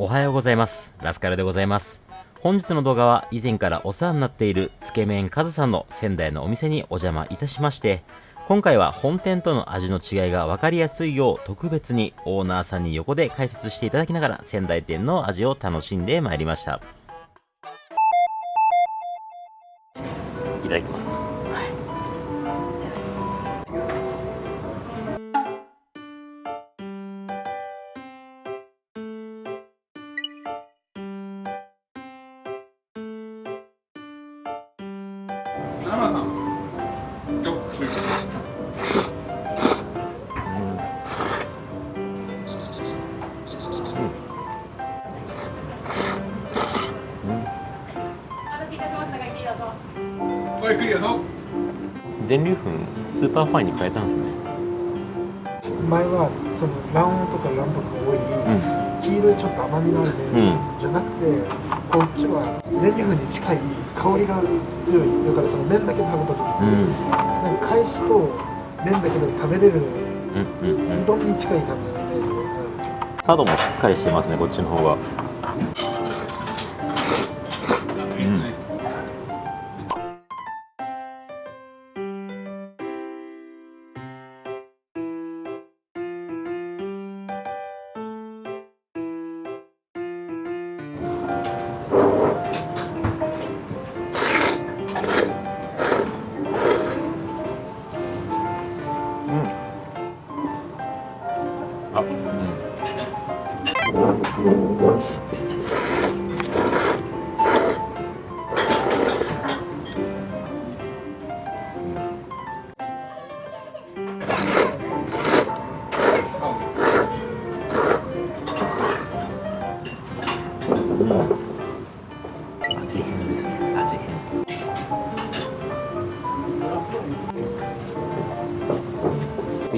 おはようございます。ラスカルでございます。本日の動画は以前からお世話になっているつけ麺カズさんの仙台のお店にお邪魔いたしまして、今回は本店との味の違いが分かりやすいよう特別にオーナーさんに横で解説していただきながら仙台店の味を楽しんでまいりました。いただきます。7さん全粒粉スーパーファインに変えたん。ですね前はその卵黄とか卵白が多い、うん、黄色いちょっと甘みのあるね、うん、じゃなくてこっちは全粒粉に近い香りが強いだからその麺だけ食べた時うん。に、なんか返しと麺だけで食べれるうん。うん。うんう。どんに近い感じのイメージで、角もしっかりしてますね、こっちの方が。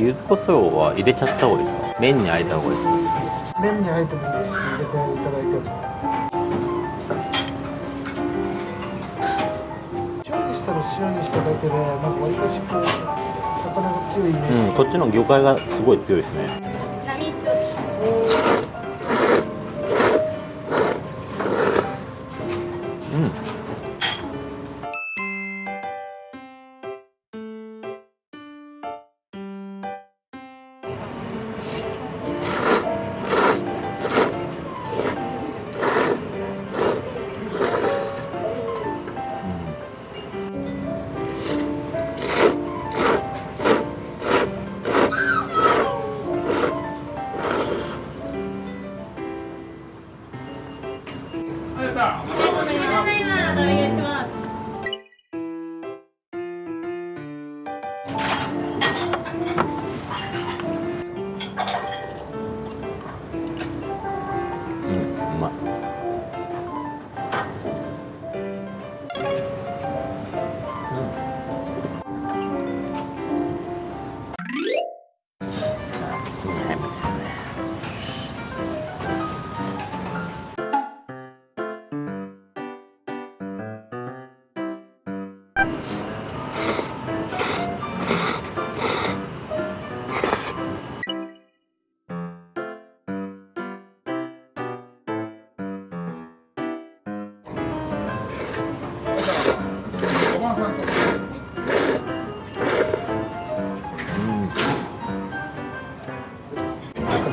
柚子胡椒は入れちゃった方がいいです。か麺にあえた方がいいです。か麺にあえてもいいです。し入れていただいても塩にしたら塩にしただけでなんかわりかしこう魚が強いイメージ、うん、こっちの魚介がす。ごい強いです。ね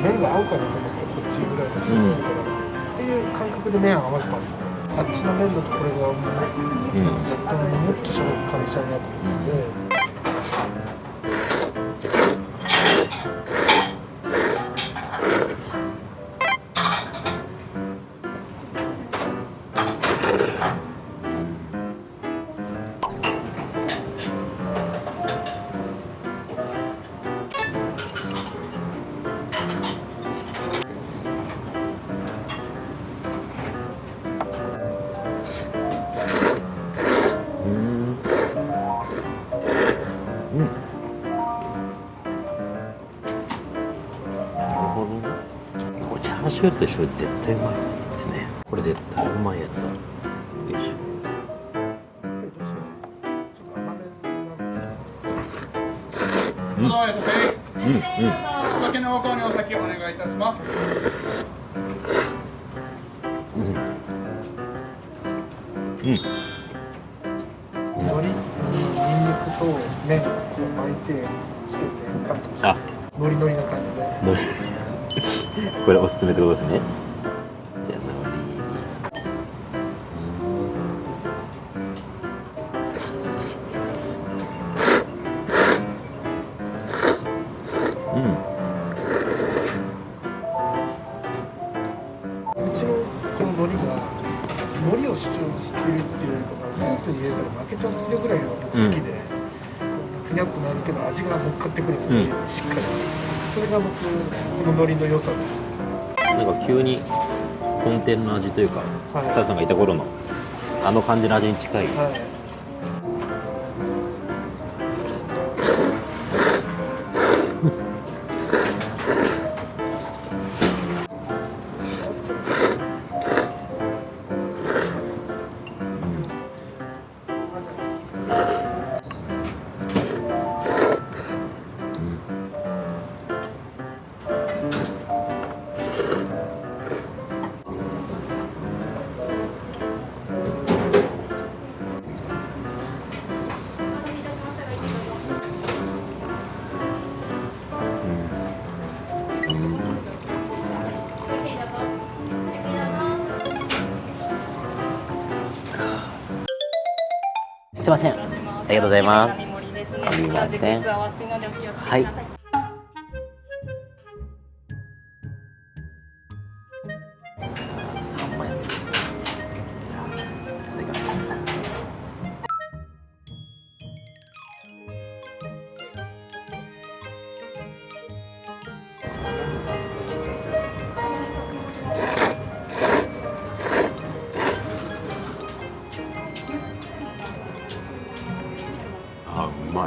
麺が合うかなと思ってこっちぐらいの強いから、っていう感覚で麺を合わせたんですよ。あっちの麺だとこれがもううんうん若干もっとしゃべる感じちゃうなと思って、うんこれチャーシューと一緒で絶対うまいですね。これ絶対うまいやつだ。よいしょ。うやさうん。うん。お酒のお香にお酒お願いいたしますうん。海苔ニンニクと麺を巻いてつけてカットしてあノリノリな感じで これおすすめってことですね。じゃあのりにうんうんうちのこの海苔が海苔を主張してるっていうよりかはスープに入れたら負けちゃってるぐらいが僕好きで、ふにゃっとなるけど味が乗っかってくるんですよね、うん。しっかりそれが僕この海苔の良さです。なんか急に本店の味というかはい。北さんがいた頃のあの感じの味に近い。はいすいません。ありがとうございます。すいません。ははい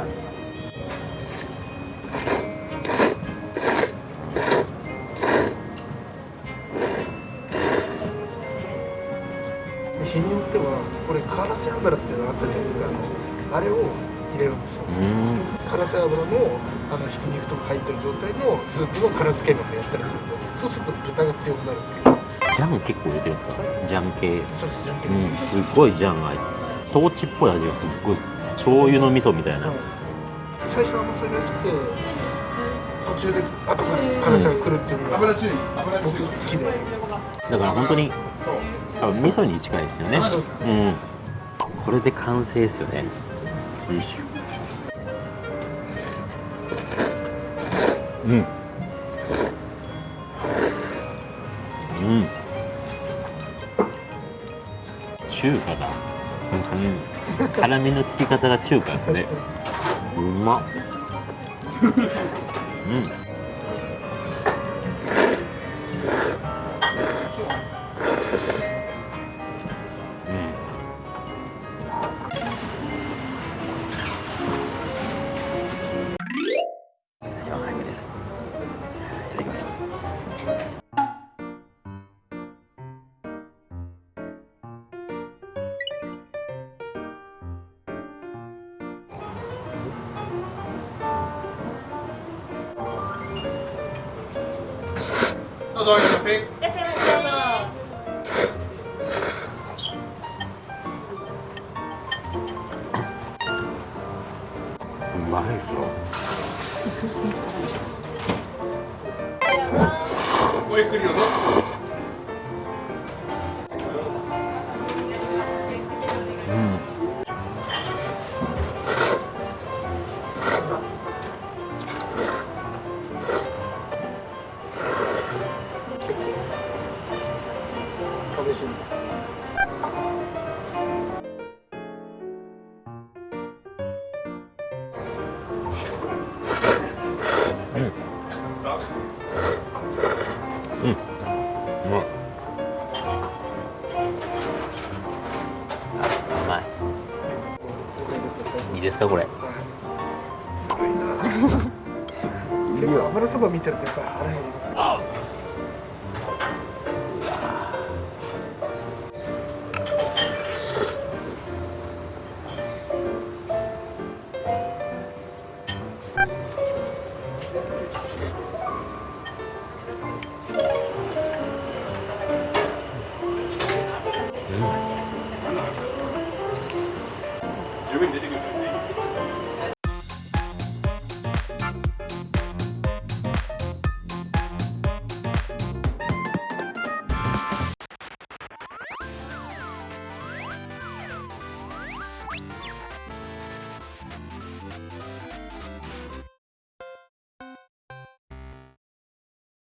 い。日によってはこれカラス油っていうのがあったじゃないですか。あれを入れるんですよ。カラス油のあのひき肉とか入ってる状態のスープの辛漬け麺をやったりするんですよそうすると豚が強くなるっていう。ジャン結構入れてるんですか？ジャン系。そうですじゃんけんうんすっごいジャンが入ってトーチっぽい味がすっごいです醤油の味噌みたいな。はい最初甘さが来て途中で後から辛さが来るっていうのが油注意油僕好きで。だから本当にあ味噌に近いですよね。そううん。これで完成ですよね。よいしょうん。うん。中華だ。うん辛みの効き方が中華ですね。うまっ。うんうん。どうぞピンいらっしゃいませどううん。うまいあうまい。いいですかこれ？すごいな。結構油そば見てるとやっぱり腹減ります